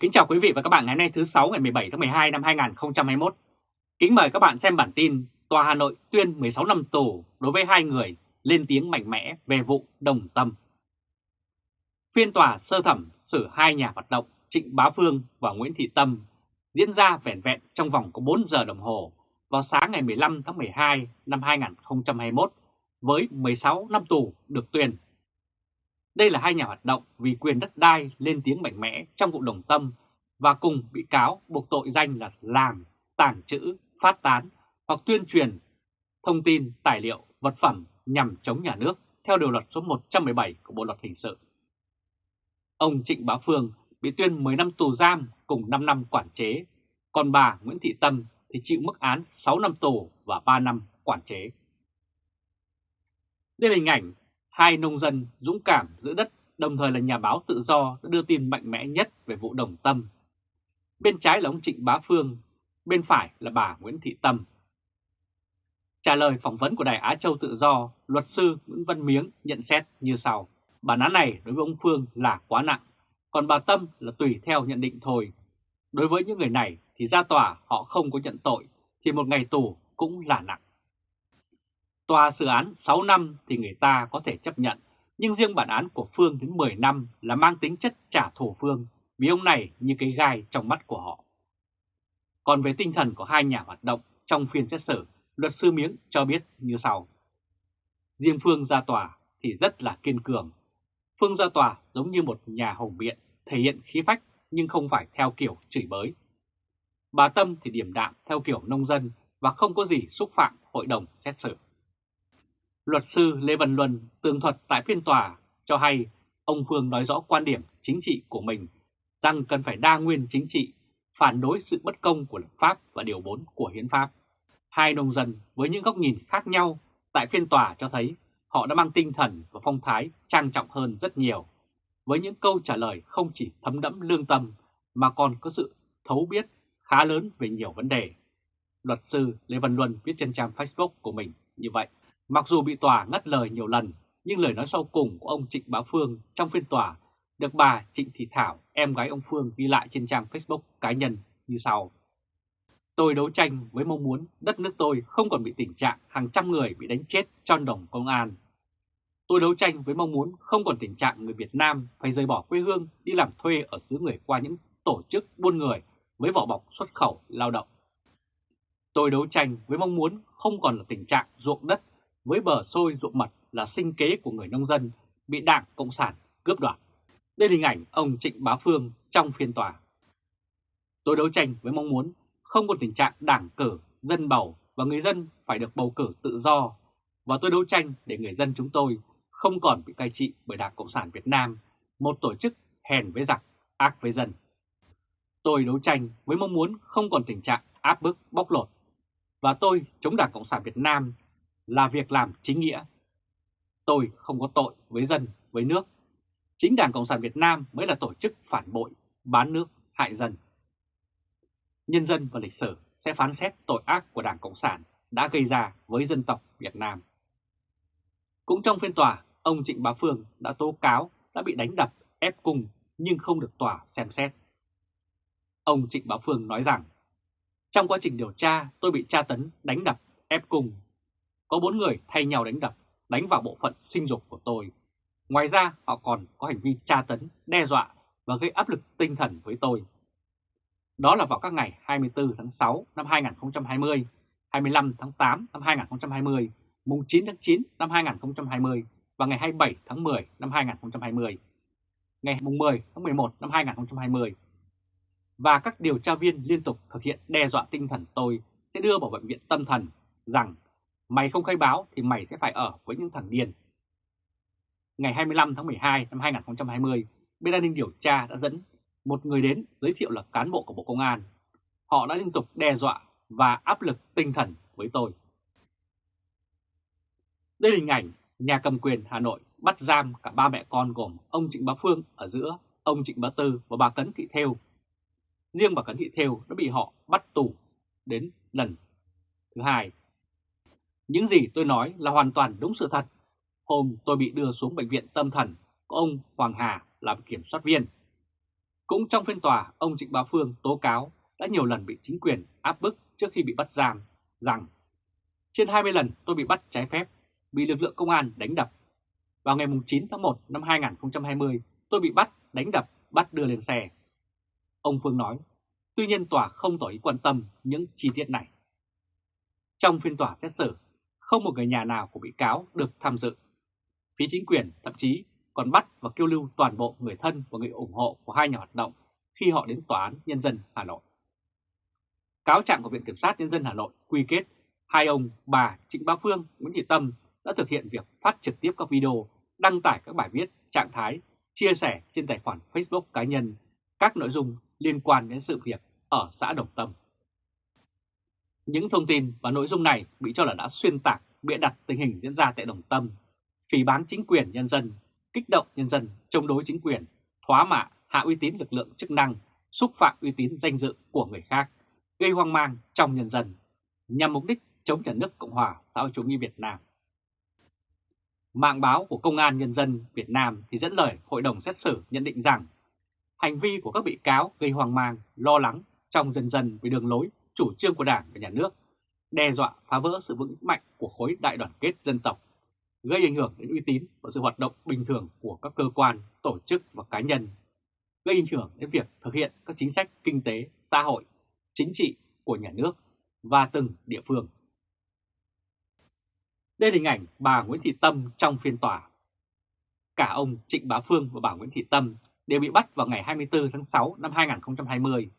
Kính chào quý vị và các bạn ngày hôm nay thứ 6 ngày 17 tháng 12 năm 2021. Kính mời các bạn xem bản tin Tòa Hà Nội tuyên 16 năm tù đối với hai người lên tiếng mạnh mẽ về vụ đồng tâm. Phiên tòa sơ thẩm xử hai nhà hoạt động Trịnh Bá Phương và Nguyễn Thị Tâm diễn ra vẹn vẹn trong vòng có 4 giờ đồng hồ vào sáng ngày 15 tháng 12 năm 2021 với 16 năm tù được tuyên đây là hai nhà hoạt động vì quyền đất đai lên tiếng mạnh mẽ trong vụ đồng tâm và cùng bị cáo buộc tội danh là làm, tàng trữ, phát tán hoặc tuyên truyền thông tin, tài liệu, vật phẩm nhằm chống nhà nước theo điều luật số 117 của Bộ Luật Hình sự. Ông Trịnh Bá Phương bị tuyên 10 năm tù giam cùng 5 năm quản chế, còn bà Nguyễn Thị Tâm thì chịu mức án 6 năm tù và 3 năm quản chế. Đây là hình ảnh hai nông dân dũng cảm giữ đất đồng thời là nhà báo tự do đã đưa tin mạnh mẽ nhất về vụ đồng tâm. Bên trái là ông Trịnh Bá Phương, bên phải là bà Nguyễn Thị Tâm. Trả lời phỏng vấn của Đài Á Châu Tự Do, luật sư Nguyễn Văn Miếng nhận xét như sau. Bản án này đối với ông Phương là quá nặng, còn bà Tâm là tùy theo nhận định thôi. Đối với những người này thì ra tòa họ không có nhận tội thì một ngày tù cũng là nặng. Tòa xử án 6 năm thì người ta có thể chấp nhận, nhưng riêng bản án của Phương đến 10 năm là mang tính chất trả thù Phương vì ông này như cái gai trong mắt của họ. Còn về tinh thần của hai nhà hoạt động trong phiên xét xử, luật sư Miếng cho biết như sau. Riêng Phương ra tòa thì rất là kiên cường. Phương ra tòa giống như một nhà hùng biện, thể hiện khí phách nhưng không phải theo kiểu chửi bới. Bà Tâm thì điểm đạm theo kiểu nông dân và không có gì xúc phạm hội đồng xét xử. Luật sư Lê Văn Luân tường thuật tại phiên tòa cho hay ông Phương nói rõ quan điểm chính trị của mình rằng cần phải đa nguyên chính trị, phản đối sự bất công của luật pháp và điều 4 của hiến pháp. Hai nông dân với những góc nhìn khác nhau tại phiên tòa cho thấy họ đã mang tinh thần và phong thái trang trọng hơn rất nhiều, với những câu trả lời không chỉ thấm đẫm lương tâm mà còn có sự thấu biết khá lớn về nhiều vấn đề. Luật sư Lê Văn Luân viết trên trang Facebook của mình như vậy. Mặc dù bị tòa ngắt lời nhiều lần, nhưng lời nói sau cùng của ông Trịnh Bá Phương trong phiên tòa được bà Trịnh Thị Thảo, em gái ông Phương ghi lại trên trang Facebook cá nhân như sau. Tôi đấu tranh với mong muốn đất nước tôi không còn bị tình trạng hàng trăm người bị đánh chết trong đồng công an. Tôi đấu tranh với mong muốn không còn tình trạng người Việt Nam phải rời bỏ quê hương đi làm thuê ở xứ người qua những tổ chức buôn người với vỏ bọc xuất khẩu lao động. Tôi đấu tranh với mong muốn không còn là tình trạng ruộng đất với bờ sôi ruộng mật là sinh kế của người nông dân bị Đảng Cộng sản cướp đoạt. Đây là hình ảnh ông Trịnh Bá Phương trong phiên tòa. Tôi đấu tranh với mong muốn không có tình trạng đảng cử, dân bầu và người dân phải được bầu cử tự do và tôi đấu tranh để người dân chúng tôi không còn bị cai trị bởi Đảng Cộng sản Việt Nam, một tổ chức hèn với giặc, ác với dân. Tôi đấu tranh với mong muốn không còn tình trạng áp bức bóc lột và tôi chống Đảng Cộng sản Việt Nam là việc làm chính nghĩa. Tôi không có tội với dân, với nước. Chính Đảng Cộng sản Việt Nam mới là tổ chức phản bội, bán nước, hại dân. Nhân dân và lịch sử sẽ phán xét tội ác của Đảng Cộng sản đã gây ra với dân tộc Việt Nam. Cũng trong phiên tòa, ông Trịnh Bá Phương đã tố cáo đã bị đánh đập, ép cung nhưng không được tòa xem xét. Ông Trịnh Bá Phương nói rằng, trong quá trình điều tra tôi bị tra tấn, đánh đập, ép cung có bốn người thay nhau đánh đập, đánh vào bộ phận sinh dục của tôi. Ngoài ra họ còn có hành vi tra tấn, đe dọa và gây áp lực tinh thần với tôi. Đó là vào các ngày 24 tháng 6 năm 2020, 25 tháng 8 năm 2020, mùng 9 tháng 9 năm 2020 và ngày 27 tháng 10 năm 2020, ngày mùng 10 tháng 11 năm 2020. Và các điều tra viên liên tục thực hiện đe dọa tinh thần tôi sẽ đưa vào bệnh viện tâm thần rằng Mày không khai báo thì mày sẽ phải ở với những thằng điên. Ngày 25 tháng 12 năm 2020, bên an ninh điều tra đã dẫn một người đến giới thiệu là cán bộ của Bộ Công an. Họ đã liên tục đe dọa và áp lực tinh thần với tôi. Đây là hình ảnh nhà cầm quyền Hà Nội bắt giam cả ba mẹ con gồm ông Trịnh Bá Phương ở giữa, ông Trịnh Bá Tư và bà Cấn Thị Thêu. Riêng bà Cấn Thị Thêu đã bị họ bắt tù đến lần thứ hai những gì tôi nói là hoàn toàn đúng sự thật. Hôm tôi bị đưa xuống bệnh viện tâm thần có ông Hoàng Hà làm kiểm soát viên. Cũng trong phiên tòa, ông Trịnh Bá Phương tố cáo đã nhiều lần bị chính quyền áp bức trước khi bị bắt giam rằng trên 20 lần tôi bị bắt trái phép, bị lực lượng công an đánh đập. Vào ngày 9 tháng 1 năm 2020, tôi bị bắt, đánh đập, bắt đưa lên xe. Ông Phương nói, tuy nhiên tòa không tỏ ý quan tâm những chi tiết này. Trong phiên tòa xét xử, không một người nhà nào của bị cáo được tham dự. Phía chính quyền thậm chí còn bắt và kêu lưu toàn bộ người thân và người ủng hộ của hai nhà hoạt động khi họ đến Tòa án Nhân dân Hà Nội. Cáo trạng của Viện Kiểm sát Nhân dân Hà Nội quy kết hai ông bà Trịnh Bá Phương, Nguyễn Thị Tâm đã thực hiện việc phát trực tiếp các video, đăng tải các bài viết, trạng thái, chia sẻ trên tài khoản Facebook cá nhân các nội dung liên quan đến sự việc ở xã Đồng Tâm. Những thông tin và nội dung này bị cho là đã xuyên tạc, bịa đặt tình hình diễn ra tại Đồng Tâm, phỉ bán chính quyền nhân dân, kích động nhân dân chống đối chính quyền, thóa mạ, hạ uy tín lực lượng chức năng, xúc phạm uy tín danh dự của người khác, gây hoang mang trong nhân dân, nhằm mục đích chống nhà nước Cộng hòa xã hội chủ nghĩa Việt Nam. Mạng báo của Công an Nhân dân Việt Nam thì dẫn lời Hội đồng xét xử nhận định rằng hành vi của các bị cáo gây hoang mang, lo lắng trong dân dân về đường lối, chủ trương của Đảng và Nhà nước, đe dọa phá vỡ sự vững mạnh của khối đại đoàn kết dân tộc, gây ảnh hưởng đến uy tín và sự hoạt động bình thường của các cơ quan, tổ chức và cá nhân, gây ảnh hưởng đến việc thực hiện các chính sách kinh tế, xã hội, chính trị của nhà nước và từng địa phương. Đây là hình ảnh bà Nguyễn Thị Tâm trong phiên tòa. Cả ông Trịnh Bá Phương và bà Nguyễn Thị Tâm đều bị bắt vào ngày 24 tháng 6 năm 2020.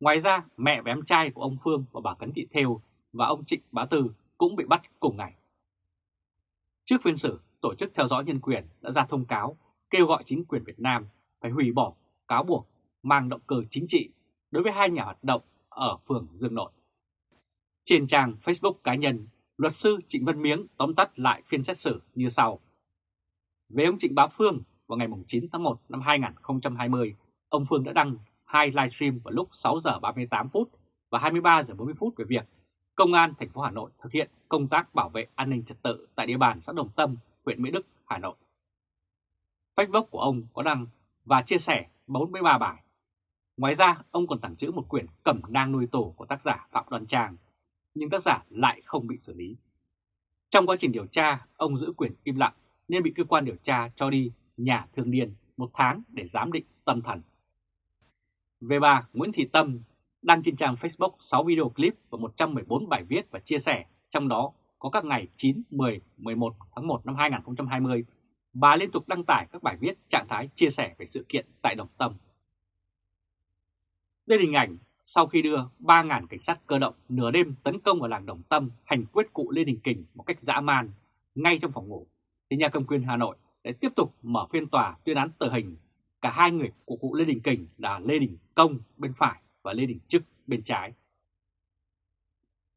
Ngoài ra, mẹ và em trai của ông Phương và bà Cấn Thị Thêu và ông Trịnh Bá Tư cũng bị bắt cùng ngày. Trước phiên xử, Tổ chức Theo dõi Nhân quyền đã ra thông cáo kêu gọi chính quyền Việt Nam phải hủy bỏ cáo buộc mang động cơ chính trị đối với hai nhà hoạt động ở phường Dương Nội. Trên trang Facebook cá nhân, luật sư Trịnh Văn Miếng tóm tắt lại phiên xét xử như sau. Về ông Trịnh Bá Phương, vào ngày 9 tháng 1 năm 2020, ông Phương đã đăng hai livestream vào lúc 6 giờ 38 phút và 23 giờ 40 phút về việc Công an thành phố Hà Nội thực hiện công tác bảo vệ an ninh trật tự tại địa bàn xã Đồng Tâm, huyện Mỹ Đức, Hà Nội. Facebook của ông có đăng và chia sẻ 43 bài. Ngoài ra, ông còn tặng chữ một quyển cẩm nang nuôi tổ của tác giả Phạm Đoan Trang, nhưng tác giả lại không bị xử lý. Trong quá trình điều tra, ông giữ quyền im lặng nên bị cơ quan điều tra cho đi nhà thương điên một tháng để giám định tâm thần. Về bà Nguyễn Thị Tâm, đăng trên trang Facebook 6 video clip và 114 bài viết và chia sẻ, trong đó có các ngày 9, 10, 11 tháng 1 năm 2020, bà liên tục đăng tải các bài viết trạng thái chia sẻ về sự kiện tại Đồng Tâm. Đây là hình ảnh sau khi đưa 3.000 cảnh sát cơ động nửa đêm tấn công vào làng Đồng Tâm hành quyết cụ Lê Đình Kình một cách dã man ngay trong phòng ngủ, thì nhà cầm quyền Hà Nội để tiếp tục mở phiên tòa tuyên án tử hình cả hai người của cụ Lê Đình Kình là Lê Đình Công bên phải và Lê Đình Trức bên trái.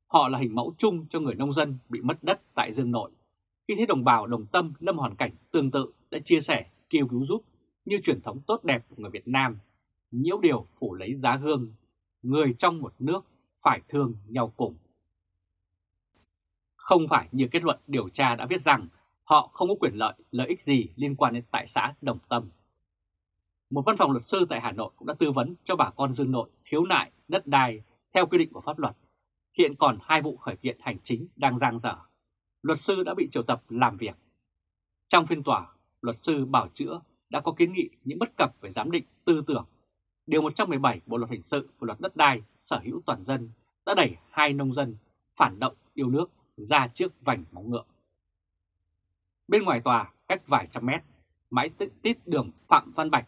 Họ là hình mẫu chung cho người nông dân bị mất đất tại Dương Nội. Khi thấy đồng bào đồng tâm lâm hoàn cảnh tương tự đã chia sẻ, kêu cứu giúp như truyền thống tốt đẹp của người Việt Nam, nhiễu điều phủ lấy giá hương, người trong một nước phải thương nhau cùng. Không phải như kết luận điều tra đã viết rằng họ không có quyền lợi, lợi ích gì liên quan đến tại xã Đồng Tâm. Một văn phòng luật sư tại Hà Nội cũng đã tư vấn cho bà con Dương Nội khiếu nại đất đai theo quy định của pháp luật. Hiện còn hai vụ khởi kiện hành chính đang giang dở. Luật sư đã bị triệu tập làm việc. Trong phiên tòa, luật sư bảo chữa đã có kiến nghị những bất cập về giám định tư tưởng. Điều 117 Bộ Luật Hình sự và Luật Đất đai sở hữu toàn dân đã đẩy hai nông dân phản động yêu nước ra trước vành móng ngựa. Bên ngoài tòa, cách vài trăm mét, mãi tít đường Phạm Văn Bạch,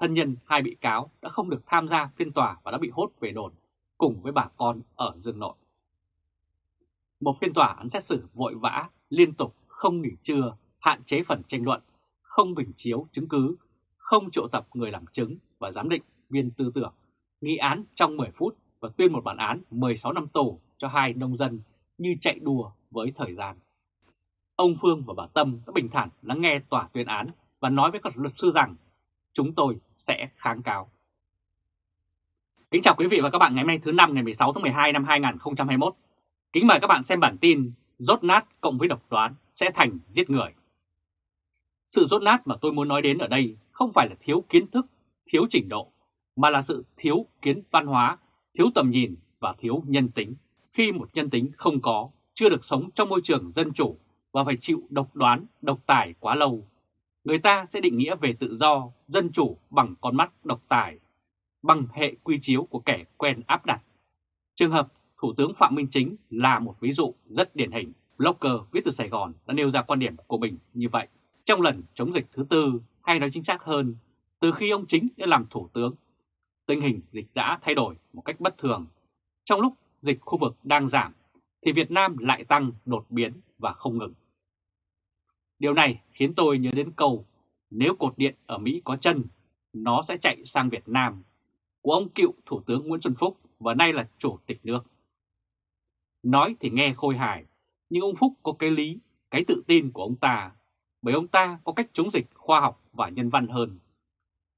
thân nhân hai bị cáo đã không được tham gia phiên tòa và đã bị hốt về đồn cùng với bà con ở Dương Nội. Một phiên tòa án xét xử vội vã, liên tục, không nghỉ trưa, hạn chế phần tranh luận, không bình chiếu chứng cứ, không triệu tập người làm chứng và giám định viên tư tưởng, nghị án trong 10 phút và tuyên một bản án 16 năm tù cho hai nông dân như chạy đùa với thời gian. Ông Phương và bà Tâm đã bình thản lắng nghe tòa tuyên án và nói với các luật sư rằng chúng tôi sẽ kháng cáo. Kính chào quý vị và các bạn ngày hôm nay thứ năm ngày 16 tháng 12 năm 2021. Kính mời các bạn xem bản tin rốt nát cộng với độc đoán sẽ thành giết người. Sự rốt nát mà tôi muốn nói đến ở đây không phải là thiếu kiến thức, thiếu trình độ, mà là sự thiếu kiến văn hóa, thiếu tầm nhìn và thiếu nhân tính. Khi một nhân tính không có, chưa được sống trong môi trường dân chủ và phải chịu độc đoán, độc tài quá lâu, người ta sẽ định nghĩa về tự do, dân chủ bằng con mắt độc tài, bằng hệ quy chiếu của kẻ quen áp đặt. Trường hợp Thủ tướng Phạm Minh Chính là một ví dụ rất điển hình. Blogger viết từ Sài Gòn đã nêu ra quan điểm của mình như vậy. Trong lần chống dịch thứ tư, hay nói chính xác hơn, từ khi ông Chính đã làm Thủ tướng, tình hình dịch giã thay đổi một cách bất thường. Trong lúc dịch khu vực đang giảm, thì Việt Nam lại tăng đột biến và không ngừng. Điều này khiến tôi nhớ đến câu nếu cột điện ở Mỹ có chân, nó sẽ chạy sang Việt Nam của ông cựu Thủ tướng Nguyễn Xuân Phúc và nay là Chủ tịch nước. Nói thì nghe khôi hài, nhưng ông Phúc có cái lý, cái tự tin của ông ta, bởi ông ta có cách chống dịch khoa học và nhân văn hơn.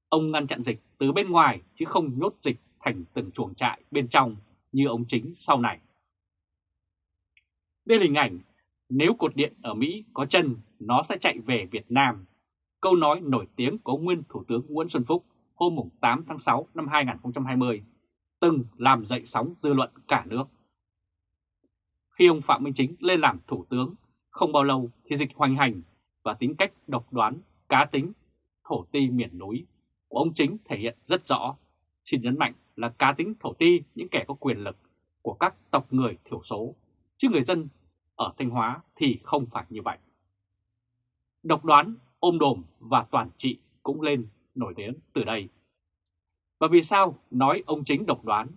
Ông ngăn chặn dịch từ bên ngoài chứ không nhốt dịch thành từng chuồng trại bên trong như ông chính sau này. Đây là hình ảnh nếu cột điện ở Mỹ có chân, nó sẽ chạy về Việt Nam. Câu nói nổi tiếng của nguyên Thủ tướng Nguyễn Xuân Phúc hôm 8 tháng 6 năm 2020 từng làm dậy sóng dư luận cả nước. Khi ông Phạm Minh Chính lên làm Thủ tướng, không bao lâu thì dịch hoành hành và tính cách độc đoán, cá tính, thổ ti miền núi của ông Chính thể hiện rất rõ. Xin nhấn mạnh là cá tính thổ ti những kẻ có quyền lực của các tộc người thiểu số, chứ người dân ở Thanh Hóa thì không phải như vậy. Độc đoán, ôm đồm và toàn trị cũng lên nổi tiếng từ đây. Và vì sao nói ông chính độc đoán?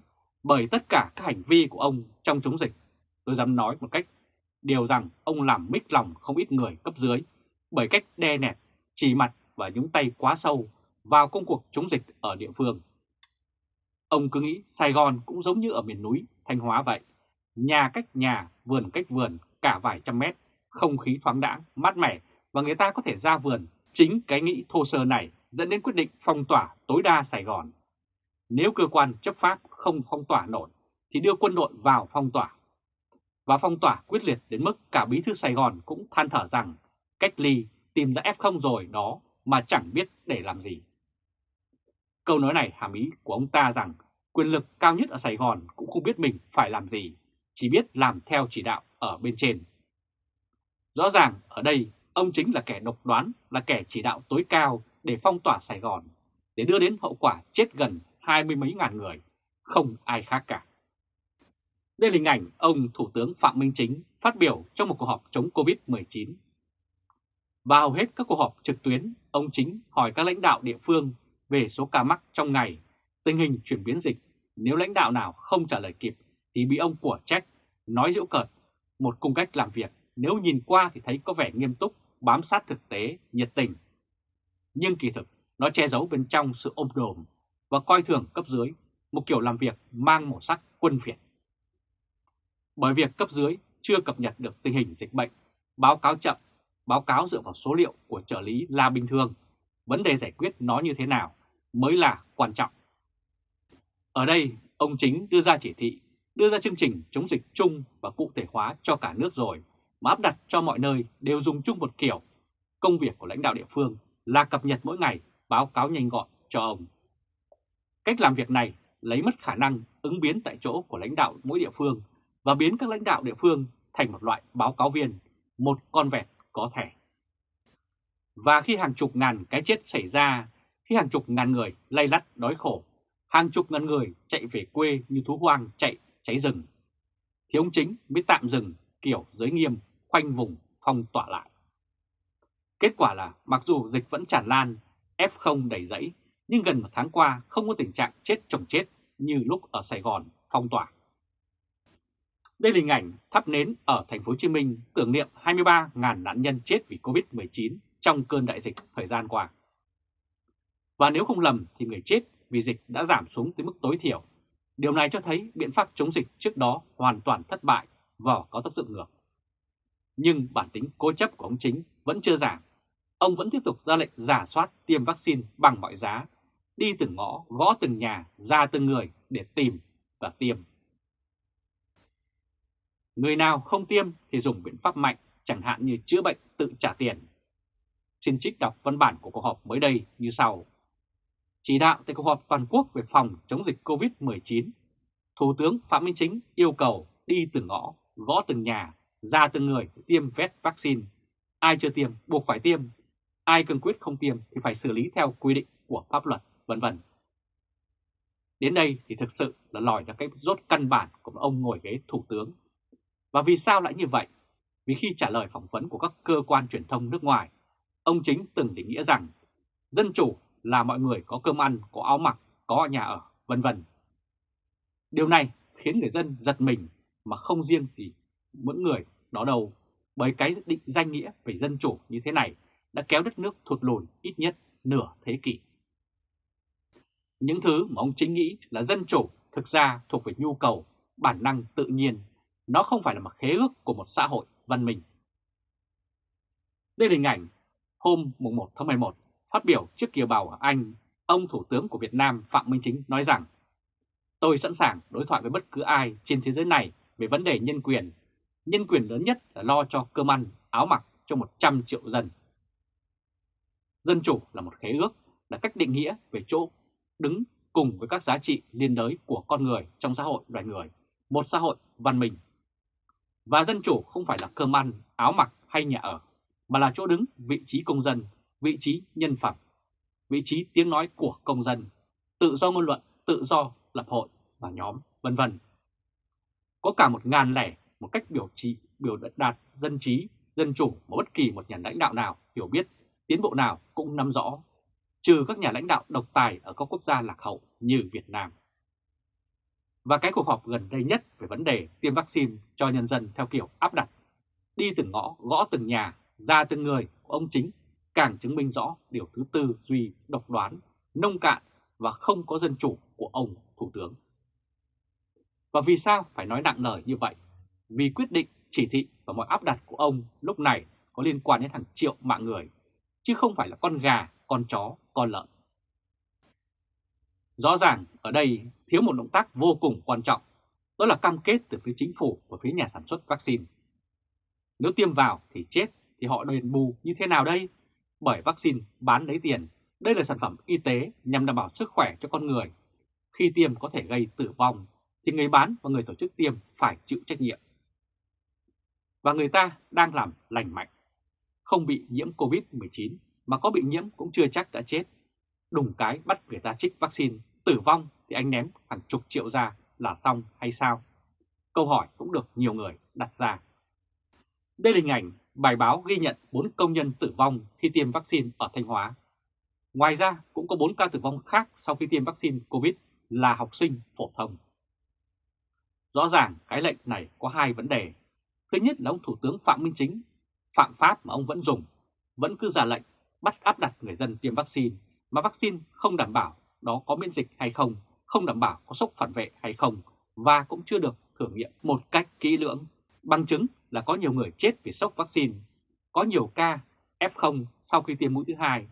Bởi tất cả các hành vi của ông trong chống dịch, tôi dám nói một cách điều rằng ông làm mít lòng không ít người cấp dưới bởi cách đe nẹt, chỉ mặt và nhúng tay quá sâu vào công cuộc chống dịch ở địa phương. Ông cứ nghĩ Sài Gòn cũng giống như ở miền núi Thanh Hóa vậy, nhà cách nhà, vườn cách vườn cả vài trăm mét, không khí thoáng đãng, mát mẻ và người ta có thể ra vườn. Chính cái nghĩ thô sơ này dẫn đến quyết định phong tỏa tối đa Sài Gòn. Nếu cơ quan chấp pháp không phong tỏa nổi thì đưa quân đội vào phong tỏa. Và phong tỏa quyết liệt đến mức cả bí thư Sài Gòn cũng than thở rằng cách ly tìm ra F0 rồi đó mà chẳng biết để làm gì. Câu nói này hàm ý của ông ta rằng quyền lực cao nhất ở Sài Gòn cũng không biết mình phải làm gì, chỉ biết làm theo chỉ đạo ở bên trên. Rõ ràng ở đây ông chính là kẻ độc đoán, là kẻ chỉ đạo tối cao để phong tỏa Sài Gòn, để đưa đến hậu quả chết gần hai mươi mấy ngàn người, không ai khác cả. Đây là hình ảnh ông Thủ tướng Phạm Minh Chính phát biểu trong một cuộc họp chống Covid-19. Và hầu hết các cuộc họp trực tuyến, ông Chính hỏi các lãnh đạo địa phương về số ca mắc trong ngày, tình hình chuyển biến dịch. Nếu lãnh đạo nào không trả lời kịp thì bị ông của trách, nói giễu cợt một cung cách làm việc nếu nhìn qua thì thấy có vẻ nghiêm túc, bám sát thực tế, nhiệt tình. Nhưng kỳ thực nó che giấu bên trong sự ôm đồm và coi thường cấp dưới, một kiểu làm việc mang màu sắc quân phiệt. Bởi việc cấp dưới chưa cập nhật được tình hình dịch bệnh, báo cáo chậm, báo cáo dựa vào số liệu của trợ lý là bình thường, vấn đề giải quyết nó như thế nào mới là quan trọng. Ở đây, ông chính đưa ra chỉ thị đưa ra chương trình chống dịch chung và cụ thể hóa cho cả nước rồi, mà áp đặt cho mọi nơi đều dùng chung một kiểu. Công việc của lãnh đạo địa phương là cập nhật mỗi ngày, báo cáo nhanh gọn cho ông. Cách làm việc này lấy mất khả năng ứng biến tại chỗ của lãnh đạo mỗi địa phương và biến các lãnh đạo địa phương thành một loại báo cáo viên, một con vẹt có thể. Và khi hàng chục ngàn cái chết xảy ra, khi hàng chục ngàn người lay lắt đói khổ, hàng chục ngàn người chạy về quê như thú hoang chạy cháy rừng, thì ông chính mới tạm dừng kiểu giới nghiêm khoanh vùng phong tỏa lại. Kết quả là mặc dù dịch vẫn tràn lan, F0 đầy dẫy, nhưng gần một tháng qua không có tình trạng chết chồng chết như lúc ở Sài Gòn phong tỏa. Đây là hình ảnh thắp nến ở thành phố Hồ Chí Minh tưởng niệm 23.000 nạn nhân chết vì Covid-19 trong cơn đại dịch thời gian qua. Và nếu không lầm thì người chết vì dịch đã giảm xuống tới mức tối thiểu Điều này cho thấy biện pháp chống dịch trước đó hoàn toàn thất bại vỏ có tác dụng ngược. Nhưng bản tính cố chấp của ông chính vẫn chưa giảm. Ông vẫn tiếp tục ra lệnh giả soát tiêm vaccine bằng mọi giá, đi từng ngõ, gõ từng nhà, ra từng người để tìm và tiêm. Người nào không tiêm thì dùng biện pháp mạnh, chẳng hạn như chữa bệnh tự trả tiền. Xin trích đọc văn bản của cuộc họp mới đây như sau. Chỉ đạo tại cuộc họp toàn quốc về phòng chống dịch COVID-19, Thủ tướng Phạm Minh Chính yêu cầu đi từng ngõ, gõ từng nhà, ra từng người tiêm vét vaccine. Ai chưa tiêm buộc phải tiêm, ai cương quyết không tiêm thì phải xử lý theo quy định của pháp luật, vân vân. Đến đây thì thực sự là lòi ra cái rốt căn bản của ông ngồi ghế thủ tướng. Và vì sao lại như vậy? Vì khi trả lời phỏng vấn của các cơ quan truyền thông nước ngoài, ông chính từng định nghĩa rằng dân chủ là mọi người có cơm ăn, có áo mặc, có nhà ở, vân vân. Điều này khiến người dân giật mình mà không riêng gì mỗi người đó đâu, bởi cái định danh nghĩa về dân chủ như thế này đã kéo đất nước thụt lùi ít nhất nửa thế kỷ. Những thứ mà ông chính nghĩ là dân chủ thực ra thuộc về nhu cầu, bản năng tự nhiên, nó không phải là một khế ước của một xã hội văn minh. Đây là hình ảnh hôm 1 tháng 11 phát biểu trước kiều bào ở Anh, ông Thủ tướng của Việt Nam Phạm Minh Chính nói rằng Tôi sẵn sàng đối thoại với bất cứ ai trên thế giới này về vấn đề nhân quyền. Nhân quyền lớn nhất là lo cho cơm ăn, áo mặc cho 100 triệu dân. Dân chủ là một khế ước, là cách định nghĩa về chỗ đứng cùng với các giá trị liên đới của con người trong xã hội loài người, một xã hội văn minh. Và dân chủ không phải là cơm ăn, áo mặc hay nhà ở, mà là chỗ đứng vị trí công dân, vị trí nhân phẩm, vị trí tiếng nói của công dân, tự do ngôn luận, tự do lập hội và nhóm, vân vân. Có cả một ngàn lẻ một cách biểu trị, biểu đạt dân trí, dân chủ mà bất kỳ một nhà lãnh đạo nào hiểu biết, tiến bộ nào cũng nắm rõ, trừ các nhà lãnh đạo độc tài ở các quốc gia lạc hậu như Việt Nam. Và cái cuộc họp gần đây nhất về vấn đề tiêm vaccine cho nhân dân theo kiểu áp đặt, đi từng ngõ, gõ từng nhà, ra từng người của ông chính càng chứng minh rõ điều thứ tư duy độc đoán, nông cạn và không có dân chủ của ông Thủ tướng. Và vì sao phải nói nặng lời như vậy? Vì quyết định, chỉ thị và mọi áp đặt của ông lúc này có liên quan đến hàng triệu mạng người, chứ không phải là con gà, con chó, con lợn. Rõ ràng ở đây thiếu một động tác vô cùng quan trọng, đó là cam kết từ phía chính phủ và phía nhà sản xuất vaccine. Nếu tiêm vào thì chết thì họ đền bù như thế nào đây? Bởi vaccine bán lấy tiền, đây là sản phẩm y tế nhằm đảm bảo sức khỏe cho con người. Khi tiêm có thể gây tử vong thì người bán và người tổ chức tiêm phải chịu trách nhiệm. Và người ta đang làm lành mạnh, không bị nhiễm Covid-19 mà có bị nhiễm cũng chưa chắc đã chết. Đùng cái bắt người ta trích vaccine, tử vong thì anh ném hàng chục triệu ra là xong hay sao? Câu hỏi cũng được nhiều người đặt ra. Đây là hình ảnh bài báo ghi nhận 4 công nhân tử vong khi tiêm vaccine ở Thanh Hóa. Ngoài ra cũng có 4 ca tử vong khác sau khi tiêm vaccine COVID là học sinh phổ thông. Rõ ràng cái lệnh này có hai vấn đề. Thứ nhất là ông Thủ tướng Phạm Minh Chính, phạm pháp mà ông vẫn dùng, vẫn cứ ra lệnh bắt áp đặt người dân tiêm vaccine, mà vaccine không đảm bảo đó có miễn dịch hay không, không đảm bảo có sốc phản vệ hay không, và cũng chưa được thử nghiệm một cách kỹ lưỡng. Bằng chứng là có nhiều người chết vì sốc vaccine, có nhiều ca F0 sau khi tiêm mũi thứ hai.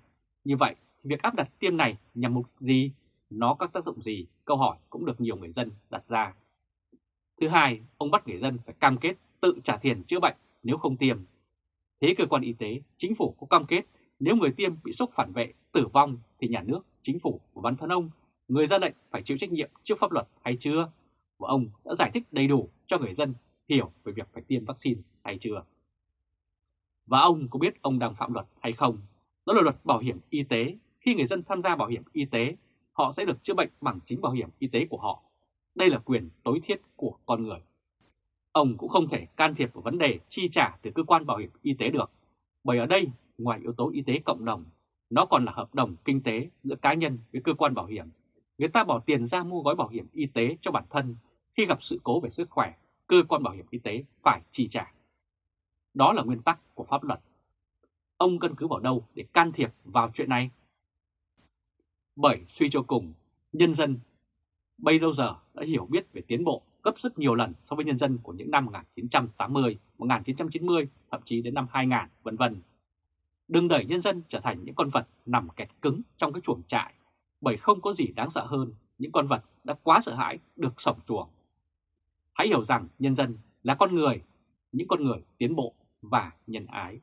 Như vậy, việc áp đặt tiêm này nhằm mục gì? Nó có tác dụng gì? Câu hỏi cũng được nhiều người dân đặt ra. Thứ hai, ông bắt người dân phải cam kết tự trả tiền chữa bệnh nếu không tiêm. Thế cơ quan y tế, chính phủ có cam kết nếu người tiêm bị sốc phản vệ, tử vong thì nhà nước, chính phủ và văn thân ông, người ra lệnh phải chịu trách nhiệm trước pháp luật hay chưa? Và ông đã giải thích đầy đủ cho người dân hiểu về việc phải tiêm vaccine hay chưa? Và ông có biết ông đang phạm luật hay không? Đó là luật bảo hiểm y tế. Khi người dân tham gia bảo hiểm y tế, họ sẽ được chữa bệnh bằng chính bảo hiểm y tế của họ. Đây là quyền tối thiết của con người. Ông cũng không thể can thiệp vào vấn đề chi trả từ cơ quan bảo hiểm y tế được, bởi ở đây, ngoài yếu tố y tế cộng đồng, nó còn là hợp đồng kinh tế giữa cá nhân với cơ quan bảo hiểm. Người ta bỏ tiền ra mua gói bảo hiểm y tế cho bản thân, khi gặp sự cố về sức khỏe, cơ quan bảo hiểm y tế phải chi trả. Đó là nguyên tắc của pháp luật. Ông căn cứ vào đâu để can thiệp vào chuyện này? Bởi suy cho cùng, nhân dân bây lâu giờ đã hiểu biết về tiến bộ gấp rất nhiều lần so với nhân dân của những năm 1980, 1990, thậm chí đến năm 2000, vân vân. Đừng đẩy nhân dân trở thành những con vật nằm kẹt cứng trong cái chuồng trại, bởi không có gì đáng sợ hơn những con vật đã quá sợ hãi được sổng chuồng. Hãy hiểu rằng nhân dân là con người, những con người tiến bộ và nhân ái.